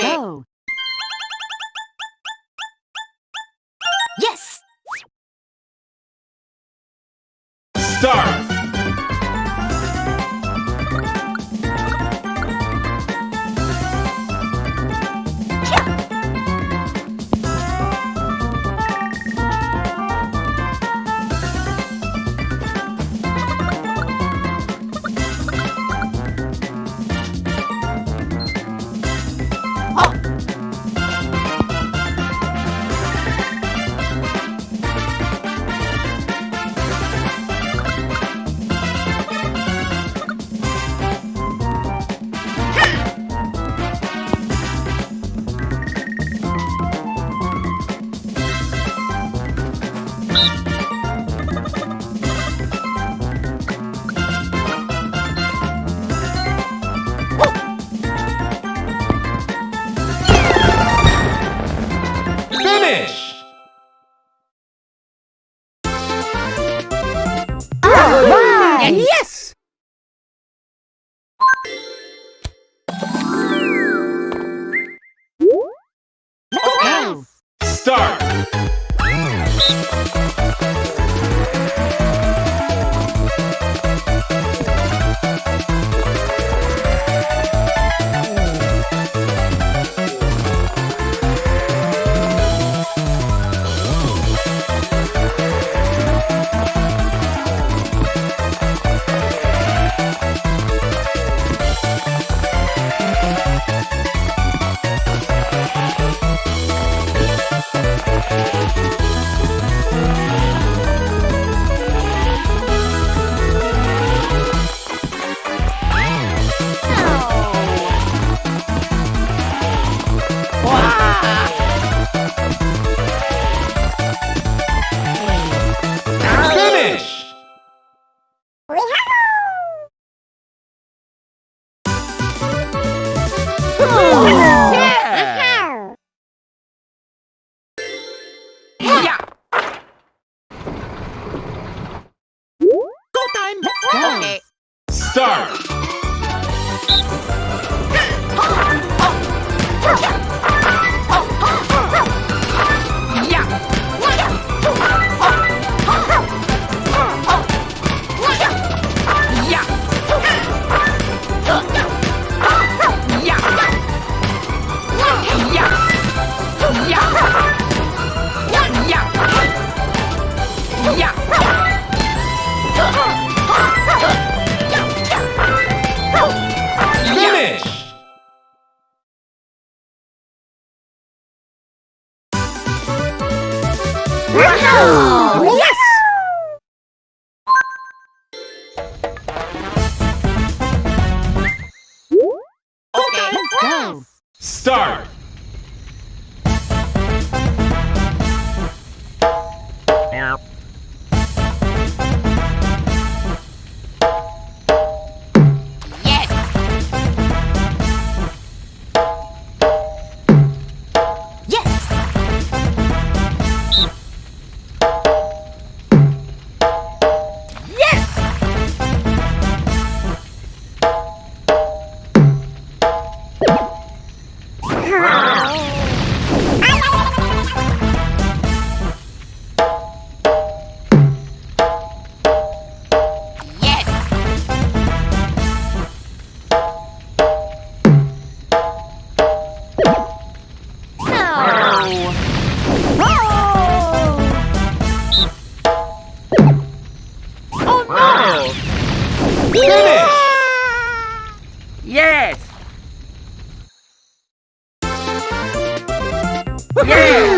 go. Yes! Start! Right. Yes! Go. Start! Finish! Yeah! Yeah! Go time! Okay. Start! Yes! Okay. Go. Start! Yes! Yeah!